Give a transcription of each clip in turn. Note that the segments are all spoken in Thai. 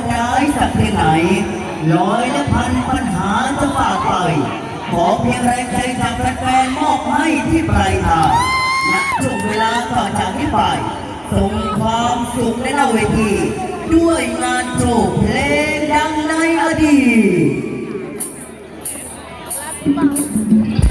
ดร้ายสักเพียงไหนร้อยและพันปัญหาจะฝ่าไป ขอเพียงแรงใจจากแฟนๆมอบให้ที่ปลายทางณช่วงเวลาต่อจากนี้ไปส่งความสุขในหน้าเวที ด้วยงานโชว์เพลงดังในอดีต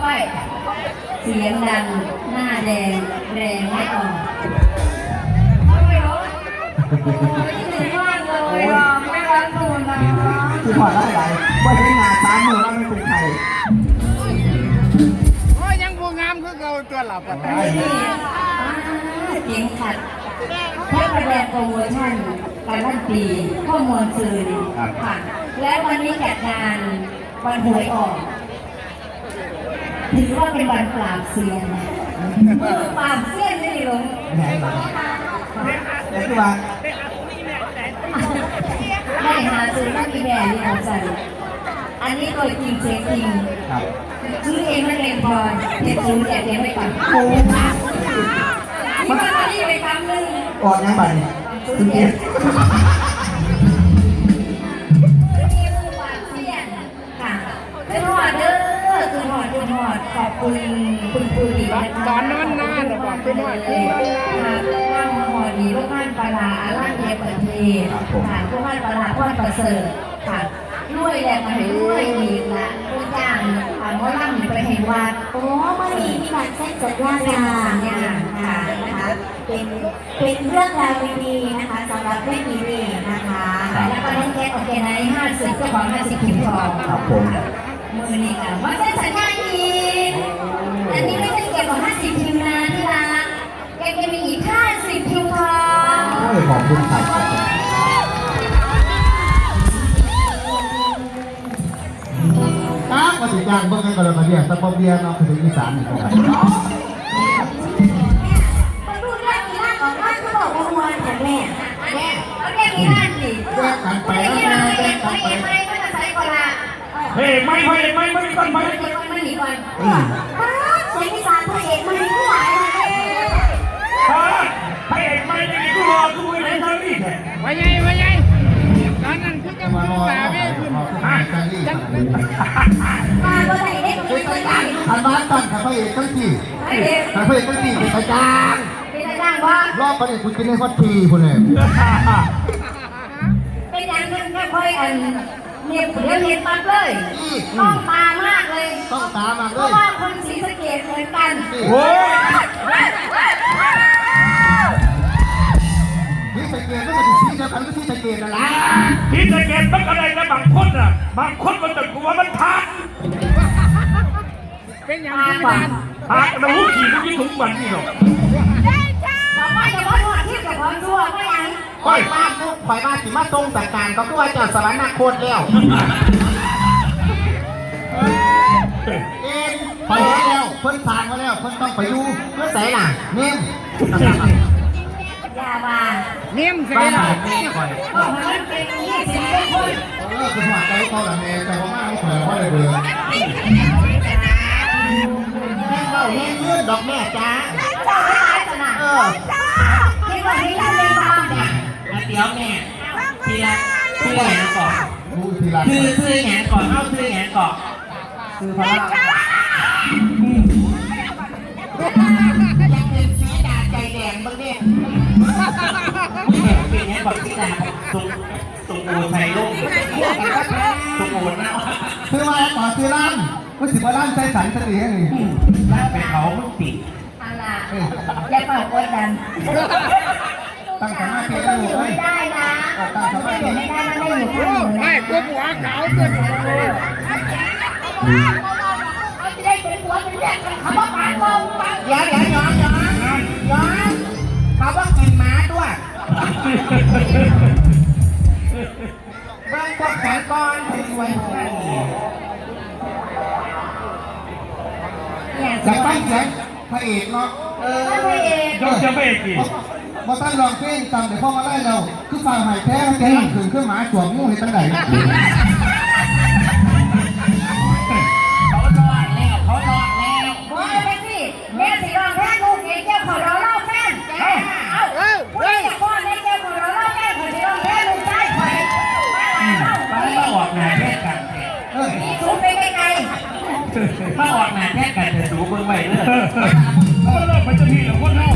ไป เสียงดัง หน้าแดง แรงไม่ออกท่องไปรถคิดถึงมากเลยอะไม่รักตูนนะคือพอได้ไรว่าใช้งานสามมือแล้วไม่เป็นใครโอ้ยยังผู้งามคือเก่าตัวหลับอะนี่เสียงขัดแค่ประแดงโปรโมชั่นการลั่นปีข้อมูลสื่อค่ะและวันนี้จัดงานวันหวยออก ถือว่าเป็นวันปราบเซียนมือปราบเซียนนี่ลงแหนหลังแต่คือว่าไม่หาซื้อนั่นมีแบรนด์นี่เอาใจอันนี้ตัวจริงเสียงจริงซื้อเองไม่เองพอเด็กซื้อแจกเองไว้ก่อนโอ้มันมาที่ไปครั้งนึ่งออกยังบัดเนี่ยคุณเกีย อดขอบคุณคุณปุ้ยนะคะตอนนั้นนาหรอกว่าเป็นว่าเป็นว่าค่ะร่างหอดีลูกบ้านปลาร้าร่างเยปเทศค่ะลูกบ้านปลาร้าพ่อประเสริฐค่ะด้วยแหละมาให้ด้วยอีกละตัวอย่างอ่าหมอลำไปให้วัดโอ้เมื่อนี้มีการเซ็นสัญญาเป็นงาสัญญาค่ะค่ะนะคะเป็นเป็นเรื่องราวดีๆนะคะสำหรับเรื่องนี้นะคะแล้วก็น้องแก๊กโอเคไนห้าสิบเจ้าของห้าสิบพิมพ์ทองครับผม มือนี่ค่ะว่าเซ็นสัญญาอีกอันนี้ไม่ใช่เกี่ยวกับห้าสิบพิมพ์นะที่รักแกจะมีอีกห้าสิบพิมพ์ทองโอ้ยขอบคุณครับครับมาถึงการเบิ่งกันก่อนเลยมาเนี่ยตะบอเบียร์เนาะคืออีสานนี่ครับมาดูเรื่องนี้ล่าของว่าเขาบอกว่ามวลแต่แม่แม่เขาแค่มีห้าสิบแยกกันไปไม่แล้วได้นะไม่แยได้กกันไป เฮ้ยไม่ไม่ไม่ไม่ก่อนไม่ไม่ก่ไม่หนีก่อนอืมป้าเสียงอีสานพระเอกมันมีผู้หลายเลยฮะพระเอกไม่ได้กูรอกูไม่ได้ทำนี่แท้ไว้ไงไว้ไงตอนนั้นคือกับลูกสาแม่คุณจังมาบ่ได้ได้ก็ไม่เคยได้อันบ้านตั้งกับพระเอกตั้งที่ไอ้เด็กกับพระเอกตั้งที่เป็นประจางเป็นอะไรบ้างวะรอบประเด็นคุณกินในฮอตทีคุณเนี่ยเป็นย่างนั้นก็ค่อยอัน เนี่ยเดี๋ยวเห็นปั๊บเลยต้องตามากเลยต้องตามมาเพด้วราะยว่าคนศรีสะเกดเหมือนกันโอ้ยนี่สเกตก็มาถึงที่เดียวกันก็ที่สเกตนั่นแหละพี่สะเก็ตมันอะไรนะบางคนน่ะ บางคนมันแต่กูว่ามันทักเป็นอย่างมาที่กว่าบ้านทักแล้วหูขี่มันยิ่งถุงมันนี่หรอกเราไม่จะว่าทอด ข่อยบ้านสิมาทรงจากการก็คือว่าเจ้าสวรรค์โคตรแล้วเอ็นไปแล้วเพิ่นทางมาแล้วเพิ่นต้องไปดูเพื่อใส่ล่ะเนี่ยอย่าว่าเนียมเสียบ้านแล้วแม่ข่อยเพราะมันเป็นยี่สิบเป็นคนเออคือหัวใจเขาละแม่แต่ว่ามาไม่ข่อยว่าเลยเบื่อแม่เราเลี้ยงเงื่อนดอกแม่จ้าเจ้าไม่ตายขนาดเออที่ว่าที่เราเรียนมาเนี่ย เดี๋ยวแม่ทีละชื่อแหงก่อนดูทีละชื่อชื่อแหงก่อนเอาชื่อแหงก่อนคือพระยังเป็นสีดาใจแดงบ้างเนี่ยเป็นแหงก่อนสีดาตรงตรงโอไทยลูกตรงโอนนะคือมาต่อคือล้านก็สิบล้านใจสันเสน่ห์นี่ลากไปเขามึงติดอันน่ะอย่าเป่ากดดัน ตั้งสมาธิไม่แล้วอยู่เว้ยไม่ได้นะไม่อยู่ไม่ได้มันไม่อยู่ข้างหนูไม่นะพวหัวขาวตัวเขาจะได้เป็นหัวเป็นแรกเป็นคำว่าปากลมปากยวเดี๋ยวย้อนย้อนย้อนเขาว่ากินม้าด้วยเบิ้งพวกแขนก้อนเป็นไว้เนี่ยอยากฟังเสียงพระเอกเนาะเออพระเอกยกจะไม่กี่ พอตั้งลองเพลงจำเดี๋ยวพ่อมาไล่เรา คือฟังหายแท้แกนั่ถึงเครื่องหมายสวมงูเห็นตั้งไหนเขานอนแล้วเขานอนแล้วโอ้ยเป็นสิแม่สิรองแท้ลูกเองเจ้าขอเราเล่าแฟนเอ้าเออผู้เฮ้ใหญ่พ่อแม่เจ้าขอเราเล่าแฟนขอสิรองแท้ลูกชายข่อมาเล่ามันมาออกหนาแท้กันเออนี่สูงไปไกลมาออกหนาแท้กันเดี๋ยวดูเบิ่งไปเรื่อยเออเลิกไปจะมีแต่คนเฮา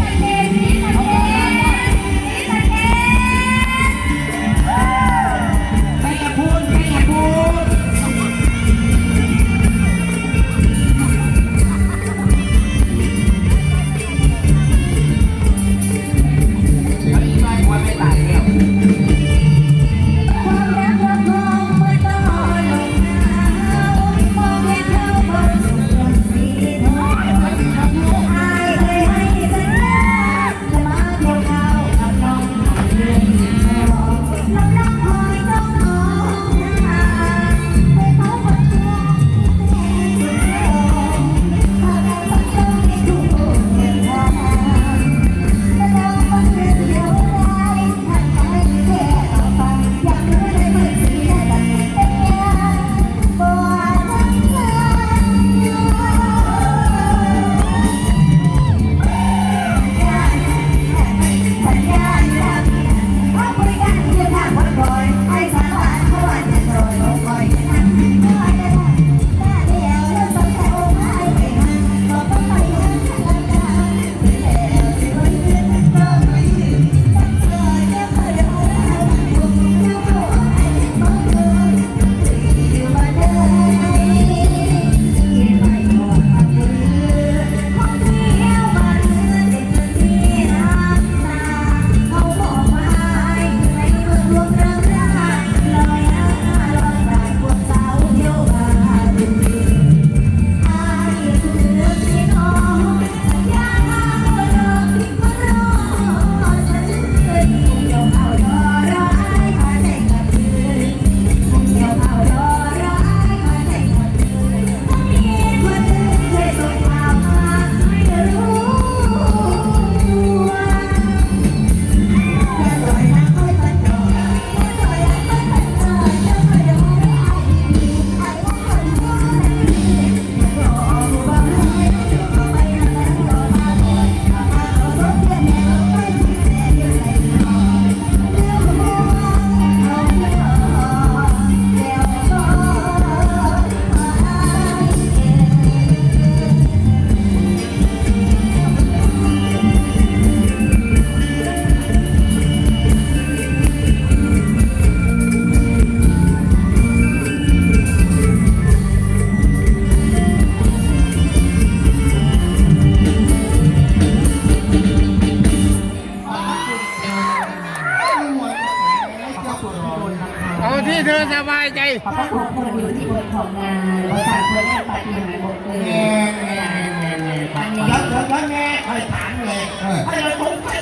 พระพุทธคนอยู่ที่บนของงานบริษัทเพื่อนปฏิหารหมดเลยแง่แง่แง่แง่คอันนี้ยัดยัดยัดแง่ใครถามเลยเออให้เราสงสัย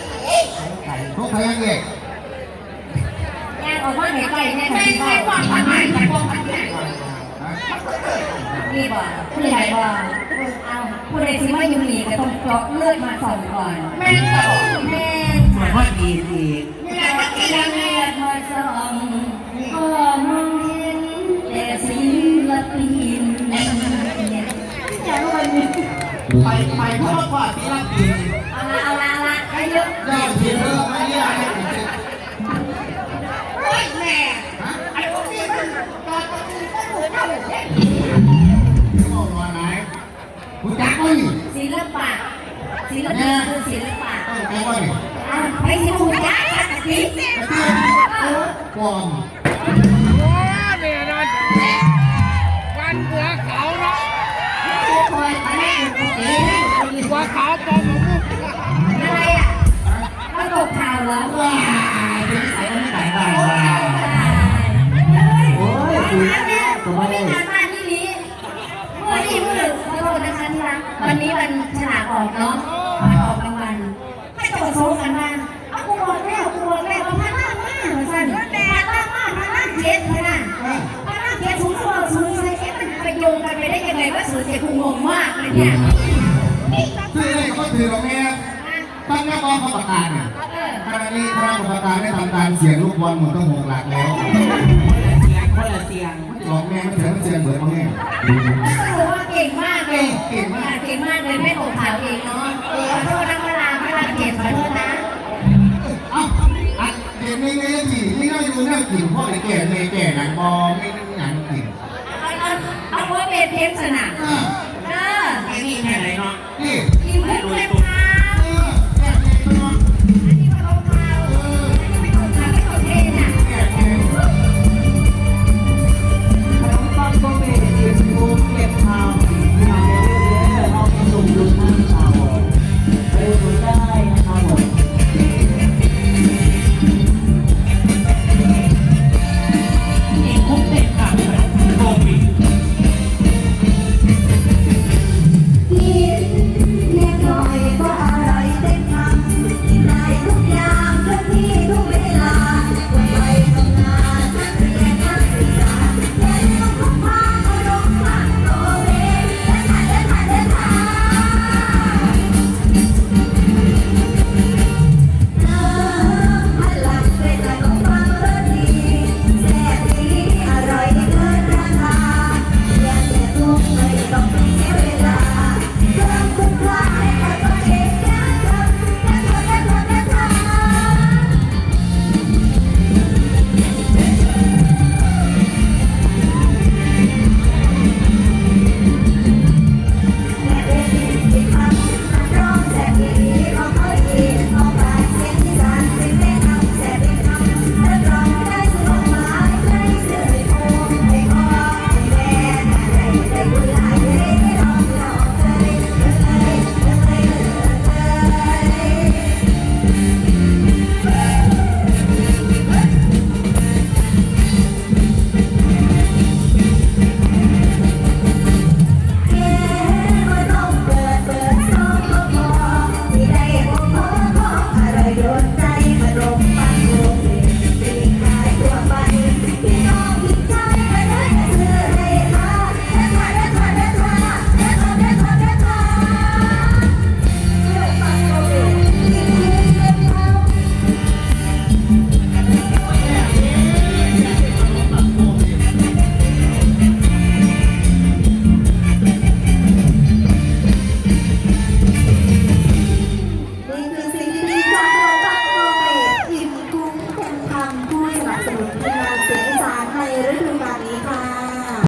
ทุกพยังเอกงานออกมาไหนไปแน่ไม่ที่ไม่บ้าว่าทำไมแต่ว่าทำไมนี่บ่ผู้ใหญ่บ่เอาผู้ใดที่ไม่ยู่นี่ก็ต้องเจาะเลือดมาส่องก่อนแม่งต่อแม่เหมือนค่ะว่าดีอีแม่ก็กินเลืยังไงอดมาส่อง ไปไปเพราะว่าที่รักกินเอาละเอาละเอาละให้เยอะยอดทีเริ่มไม่ยากให้ผมโอ้ยแม่ไอ้พวกนี้มันตอนนี้ก็ถูกเข้าเด็กเข้ามาไหนคุณจักรนี่ศิลปะศิลปะคือศิลปะต้องแปลว่านี่อะไปที่หูจ้าสิปลอม ขาปอมของลูกอะไรอะมาตกข่าวเหรอว้าเป็นสายไม่ไหนบ้างว้าโอ้ยเนี่ยผมไม่งานบ้านที่นี้เมื่อที่มือขอโทษนะคะที่รักวันนี้วันฉลากออกเนาะวันออกรางวัลให้ตรวจสอบกันมาเอากูบอกแล้วกูบอกแล้วว่าพันล่างมากเหมือนกันพันล่างมากพันล่างเจ็ดขนาดพันล่างเจ็ดสูงสูงใส่เอ๊ะมันไปโยงกันไปได้ยังไงว่าสูงเจ็ดกูงงมากเลยเนี่ย ซื้ออะไรก็ถือตรงนี้ตั้งหน้าบอลเขาประกาศเนี่ยเออขณะนี้คณะกรรมการได้ทำการเสียงลูกบอลหมุนต้องหกหลักแล้วเสียงคนละเสียงหลอกแม่ไม่เสียงไม่เสียงเบิดมาแม่ก็ถือว่าเก่งมากเลยเก่งมากเก่งมากเลยไม่ตกข่าวเองเนาะเออขอโทษนะเวลาเวลาเก็บขอโทษนะเอ้าอัดเด็กนี่นี่สินี่เราอยู่นั่งกินพ่อไอ้แก่แม่แก่หนังบอไม่ได้หนังกินเอาเอาเอาไว้เป็นเทปสนามอ่าเ Really